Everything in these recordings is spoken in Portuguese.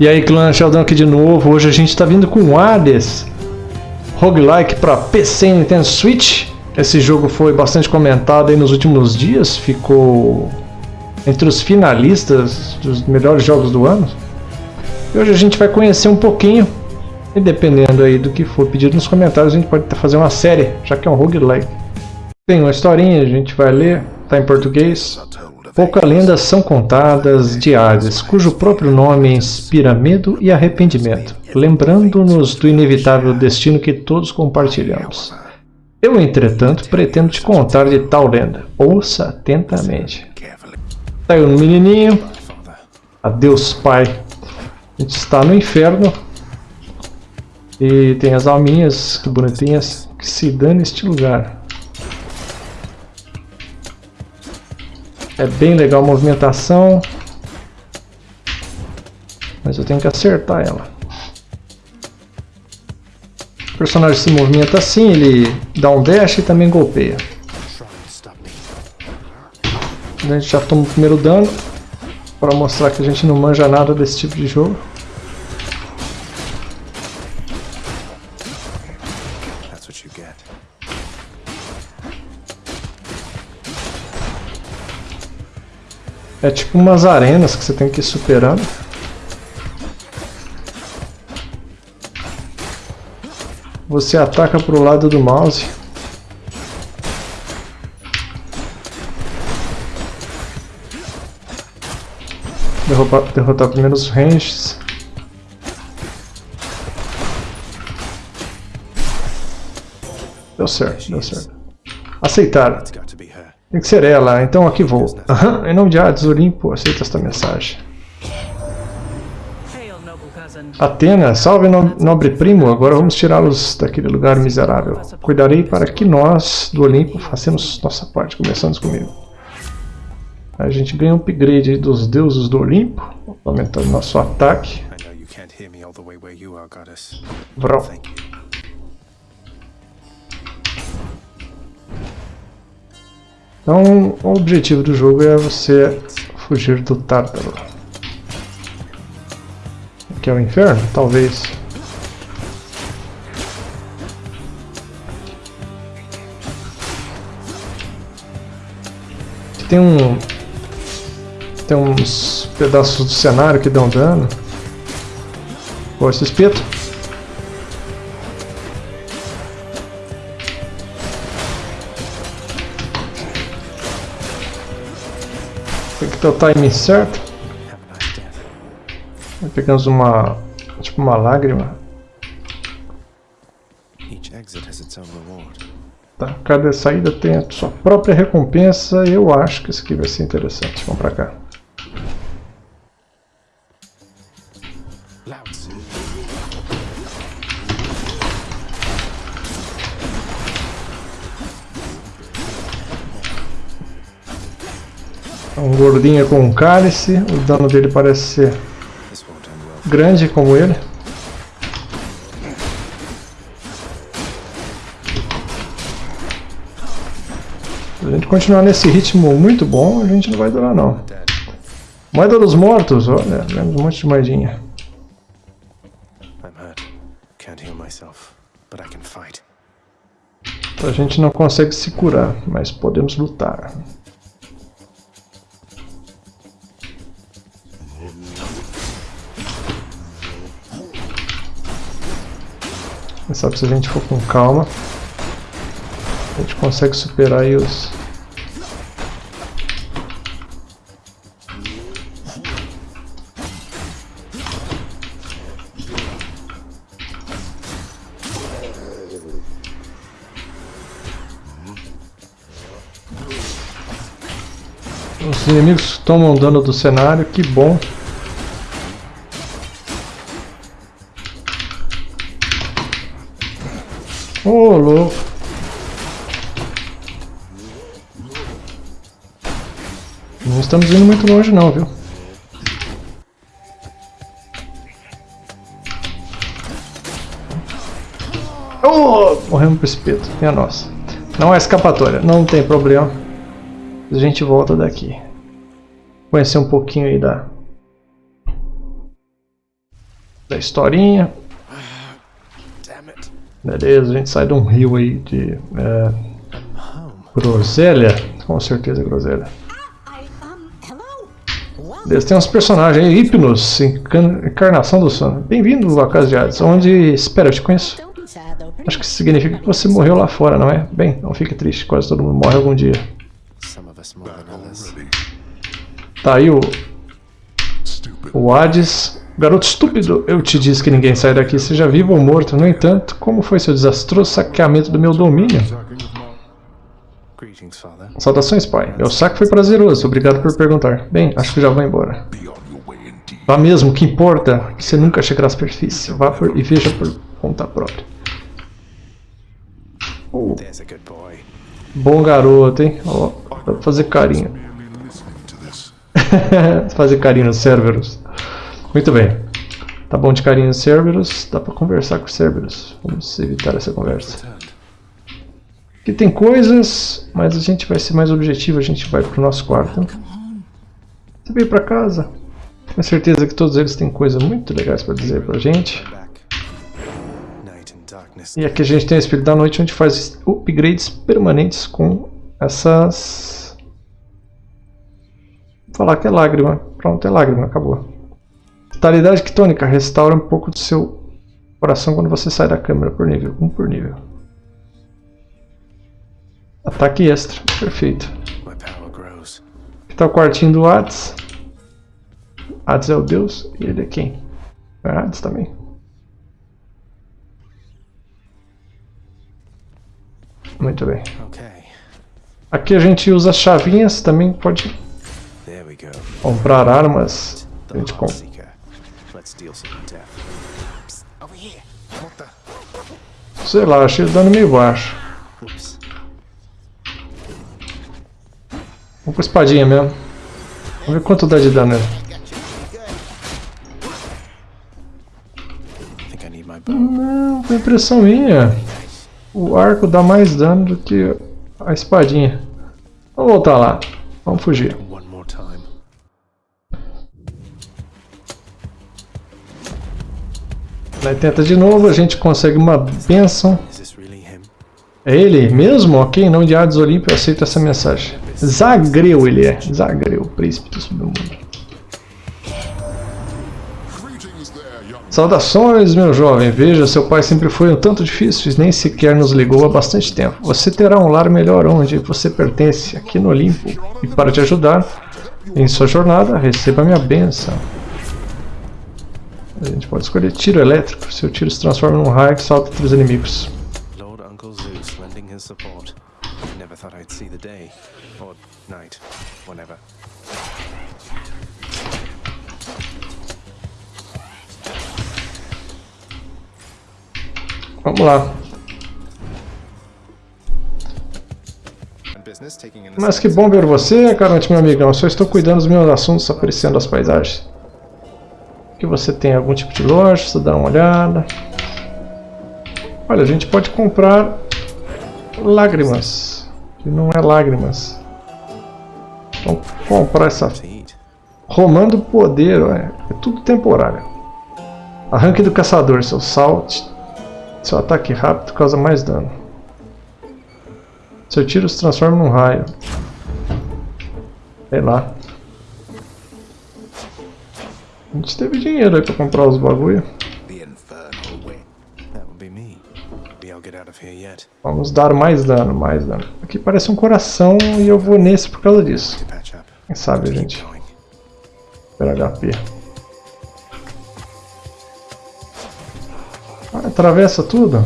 E aí, clã Sheldon aqui de novo. Hoje a gente está vindo com Hades roguelike para PC e Nintendo Switch. Esse jogo foi bastante comentado aí nos últimos dias, ficou entre os finalistas dos melhores jogos do ano. E hoje a gente vai conhecer um pouquinho, e dependendo aí do que for pedido nos comentários, a gente pode fazer uma série, já que é um roguelike. Tem uma historinha, a gente vai ler, tá em português. Poucas lendas são contadas de Hades, cujo próprio nome inspira medo e arrependimento, lembrando-nos do inevitável destino que todos compartilhamos. Eu, entretanto, pretendo te contar de tal lenda. Ouça atentamente. Aí um menininho. Adeus, pai. A gente está no inferno. E tem as alminhas, que bonitinhas, que se dane este lugar. É bem legal a movimentação. Mas eu tenho que acertar ela. O personagem se movimenta assim, ele dá um dash e também golpeia. A gente já toma o primeiro dano. Para mostrar que a gente não manja nada desse tipo de jogo. É tipo umas arenas que você tem que ir superando. Você ataca pro lado do mouse. Derrubar, derrotar primeiro os ranges. Deu certo, deu certo. Aceitar. Tem que ser ela, então aqui vou. Uhum. Em nome de Hades Olimpo, aceita esta mensagem. Atena, salve nobre primo, agora vamos tirá-los daquele lugar miserável. Cuidarei para que nós, do Olimpo, façamos nossa parte, começando comigo. A gente ganha um upgrade dos deuses do Olimpo, aumentando nosso ataque. Vrão. Então, o objetivo do jogo é você fugir do Tártaro. Que é o inferno? Talvez. Tem um... Tem uns pedaços do cenário que dão dano. Pô, esse espeto. Ter o timing certo. Pegamos uma. tipo uma lágrima. Tá, cada saída tem a sua própria recompensa. Eu acho que isso aqui vai ser interessante. Vamos pra cá. Um gordinho com um cálice, o dano dele parece ser grande como ele. Se a gente continuar nesse ritmo muito bom, a gente não vai durar não. Moeda dos mortos, olha, vemos um monte de moedinha. A gente não consegue se curar, mas podemos lutar. Sabe se a gente for com calma, a gente consegue superar aí os... Os inimigos tomam dano do cenário, que bom. Ô, louco. Não estamos indo muito longe não, viu? Oh, morremos pro espeto, minha nossa. Não é escapatória, não tem problema. A gente volta daqui. Conhecer um pouquinho aí da... da historinha. Beleza, a gente sai de um rio aí de é, groselha. Com certeza groselha. Beleza, tem uns personagens aí, Hipnos, encarnação do sono. Bem-vindo à casa de Hades, onde... Espera, eu te conheço. Acho que isso significa que você morreu lá fora, não é? Bem, não fique triste, quase todo mundo morre algum dia. Tá aí o... O Hades. Garoto estúpido, eu te disse que ninguém sai daqui, seja vivo ou morto. No entanto, como foi seu desastroso saqueamento do meu domínio? Saudações, pai. Meu saque foi prazeroso, obrigado por perguntar. Bem, acho que já vou embora. Vá mesmo, o que importa? Você nunca chegará à superfície. Vá por, e veja por conta própria. Oh. Bom garoto, hein? Ó, dá pra fazer carinho. fazer carinho no Cerberus. Muito bem. Tá bom de carinho Cerberus. Dá pra conversar com o Cerberus. Vamos evitar essa conversa. Aqui tem coisas, mas a gente vai ser mais objetivo. A gente vai pro nosso quarto. Você veio pra casa. Tenho certeza que todos eles têm coisas muito legais pra dizer pra gente. E aqui a gente tem o Espírito da Noite, onde faz upgrades permanentes com essas... Vou falar que é lágrima. Pronto, é lágrima, acabou. Vitalidade quitônica, restaura um pouco do seu coração quando você sai da câmera por nível, um por nível. Ataque extra, perfeito. Aqui está o quartinho do Hades. Hades é o deus, e ele é quem? É Hades também. Muito bem. Aqui a gente usa chavinhas, também pode comprar armas. A gente compra. Sei lá, achei o dano meio baixo. Vamos com espadinha mesmo. Vamos ver quanto dá de dano Não, foi impressão minha. O arco dá mais dano do que a espadinha. Vamos voltar lá. Vamos fugir. Aí tenta de novo, a gente consegue uma benção. É ele mesmo? Ok, não de Hades Olímpio, aceito essa mensagem. Zagreu ele é. Zagreu, príncipe do submundo. Saudações, meu jovem. Veja, seu pai sempre foi um tanto difícil e nem sequer nos ligou há bastante tempo. Você terá um lar melhor onde você pertence, aqui no Olimpo. E para te ajudar em sua jornada, receba minha benção. A gente pode escolher tiro elétrico. Seu tiro se transforma num raio que salta entre os inimigos. Lord Uncle Zeus lending his support. I never thought I'd see the day. Or night. Whenever. Vamos lá. Mas que bom ver você, Caronte, meu amigão. Só estou cuidando dos meus assuntos, apreciando as paisagens. Aqui você tem algum tipo de loja, você dá uma olhada. Olha, a gente pode comprar lágrimas. Que não é lágrimas. Vamos comprar essa... Romando poder, é, é tudo temporário. Arranque do caçador, seu salto seu ataque rápido causa mais dano. Seu tiro se transforma num raio. Sei lá. A gente teve dinheiro aí pra comprar os bagulho. Vamos dar mais dano, mais dano. Aqui parece um coração e eu vou nesse por causa disso. Quem sabe, gente. Pelo HP. Ah, atravessa tudo?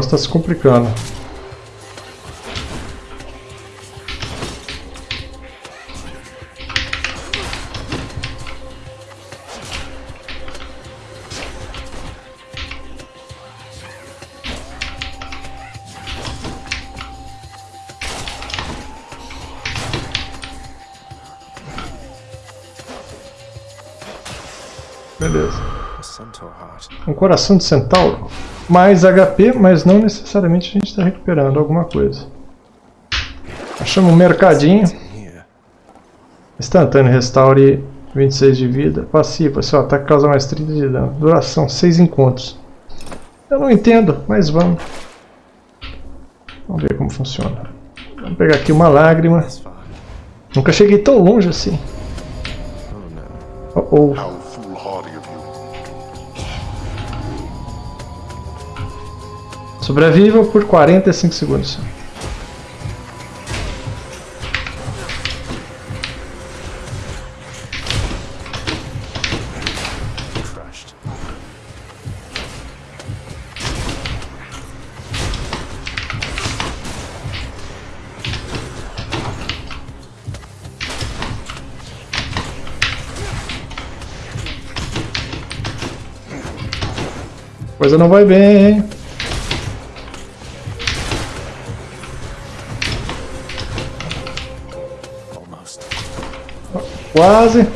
negócio tá se complicando. Beleza. Um coração de centauro. Mais HP, mas não necessariamente a gente está recuperando alguma coisa. Achamos um mercadinho. Instantâneo, restaure 26 de vida. Passiva, seu ataque causa mais 30 de dano. Duração, 6 encontros. Eu não entendo, mas vamos. Vamos ver como funciona. Vamos pegar aqui uma lágrima. Nunca cheguei tão longe assim. Oh. Oh, Sobreviva por 45 segundos. Coisa não vai bem, hein? Quase.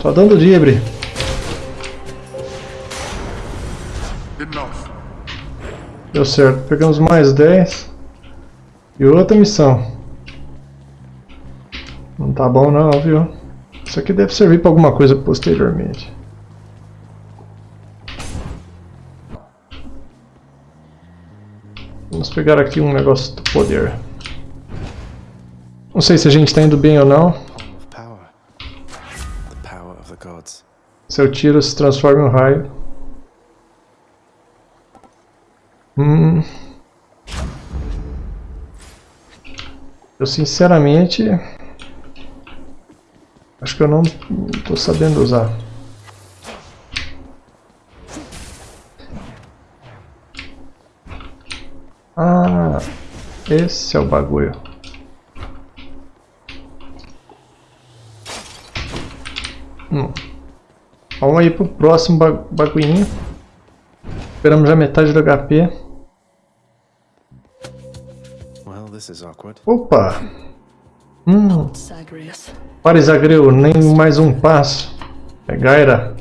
Só dando dibre. Deu certo. Pegamos mais 10. E outra missão. Não tá bom não, viu? Isso aqui deve servir pra alguma coisa posteriormente. Vamos pegar aqui um negócio do poder. Não sei se a gente está indo bem ou não. Seu tiro se transforma em um raio. Hum. Eu sinceramente acho que eu não estou sabendo usar. Ah, esse é o bagulho. Vamos aí pro próximo ba bagulhinho. Esperamos já metade do HP. Well, this is awkward. Opa! Hum, Zagreus. para Isagreu, nem mais um passo. É Gaira.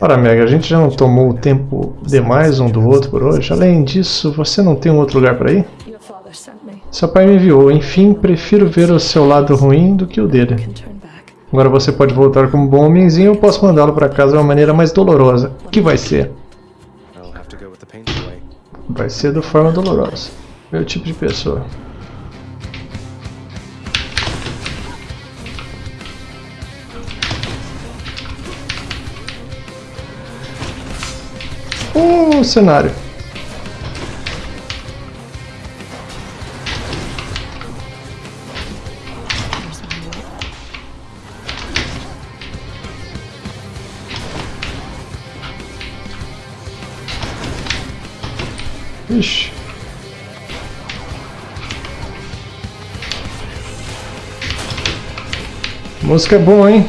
Ora, Mega, a gente já não tomou o tempo demais um do outro por hoje. Além disso, você não tem um outro lugar para ir? Seu pai me enviou. Enfim, prefiro ver o seu lado ruim do que o dele. Agora você pode voltar como bom homenzinho ou posso mandá-lo para casa de uma maneira mais dolorosa. O que vai ser? Vai ser de forma dolorosa. Meu tipo de pessoa. O cenário. Música é bom, hein?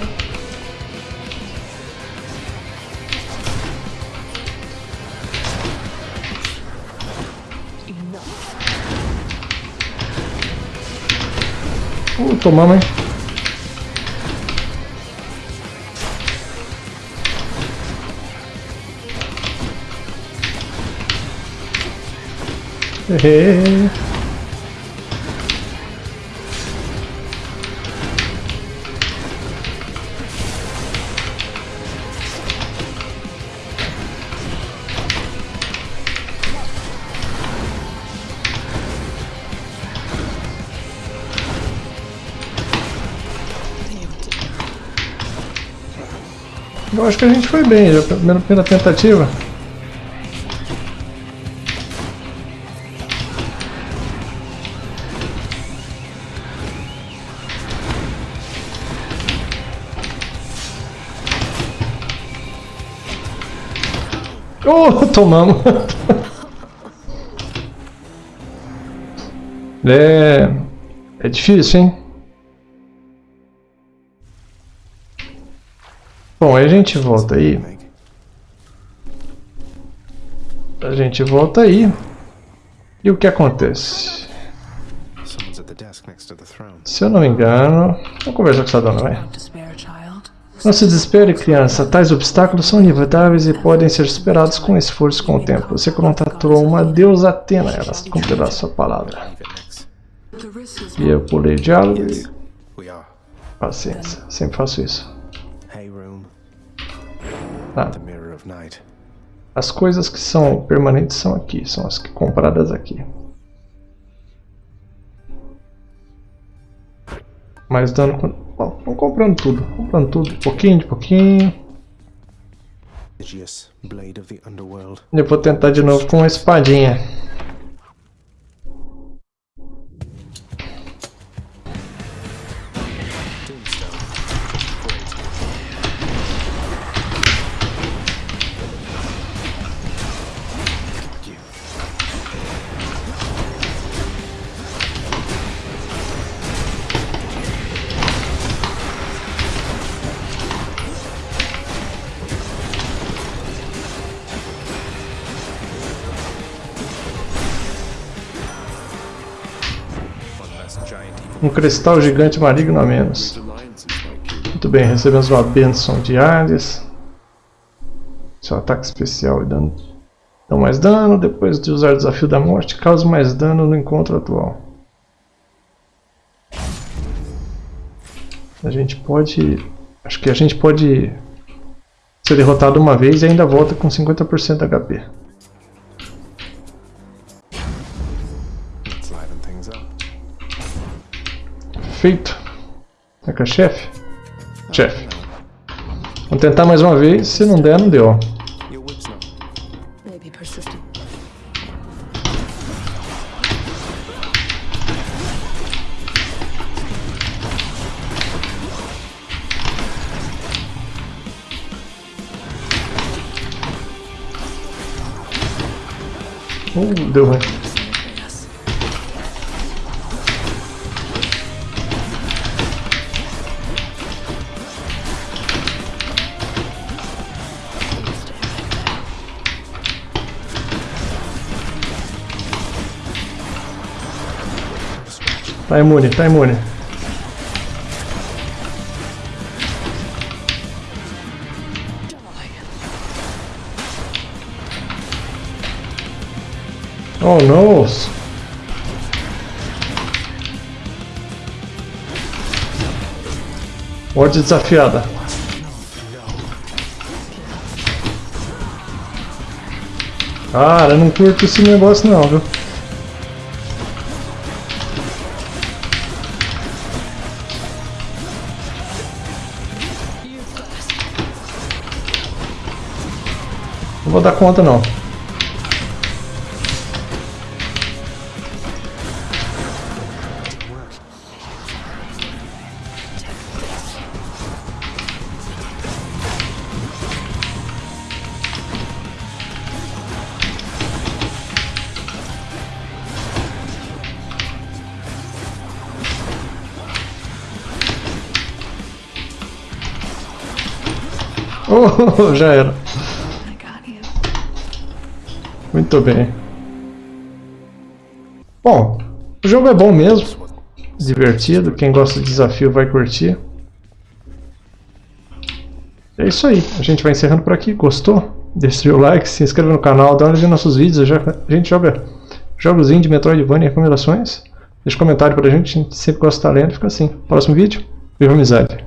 Uh, tomamos, hein? Hehe. Eu acho que a gente foi bem, já pela primeira tentativa. Oh, tomamos. É, é difícil, hein? Bom, aí a gente volta aí. A gente volta aí. E o que acontece? Se eu não me engano... Vamos conversar com essa dona, vai. Não se desespere, criança. Tais obstáculos são inevitáveis e podem ser superados com esforço com o tempo. Você contratou uma deusa Atena, ela cumprirá sua palavra. E eu pulei diálogo e paciência. Sempre faço isso. Tá. As coisas que são permanentes são aqui, são as que compradas aqui. Mais dano. com- Bom, vamos comprando tudo. Comprando tudo, de pouquinho, de pouquinho. Eu vou tentar de novo com uma espadinha. Um cristal gigante maligno a menos. Muito bem, recebemos uma benção de Hades. Seu ataque especial e dano. Dão mais dano, depois de usar o desafio da morte, causa mais dano no encontro atual. A gente pode. Acho que a gente pode ser derrotado uma vez e ainda volta com 50% HP. Feito. É que é chefe? Chefe. Vamos tentar mais uma vez, se não der, não deu. Uh, deu ruim. Tá imune, tá imune. Oh no! Morte desafiada. Cara, eu não curto esse negócio não, viu? Vou dar conta não. Oh, já era. Muito bem. Bom, o jogo é bom mesmo. Divertido. Quem gosta de desafio vai curtir. É isso aí. A gente vai encerrando por aqui. Gostou? Deixe o like, se inscreva no canal, dá uma olhada nos nossos vídeos. A gente joga jogos indie, Metroidvania e recomendações. Deixa um comentário pra gente. A gente sempre gosta de estar lendo. Fica assim. Próximo vídeo. Viva amizade.